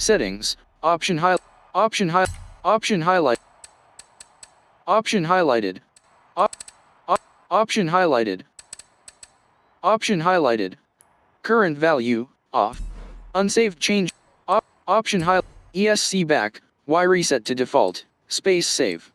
Settings, option high, option high, option highlight, option highlighted, op, op, option highlighted, option highlighted, current value, off, unsaved change, op, option high, ESC back, Y reset to default, space save.